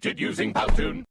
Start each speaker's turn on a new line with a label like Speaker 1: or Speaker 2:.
Speaker 1: created using Powtoon.